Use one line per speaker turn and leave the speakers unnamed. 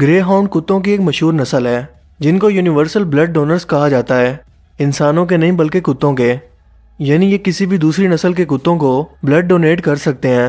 گرے hound کتوں کی ایک مشہور نسل ہے، جن کو یونیورسل بلڈ ڈونرز کہا جاتا ہے۔ انسانوں کے نہیں بلکہ کتوں کے۔ یعنی یہ کسی بھی دوسری نسل کے کتوں کو بلڈ ڈونیٹ کر سکتے ہیں۔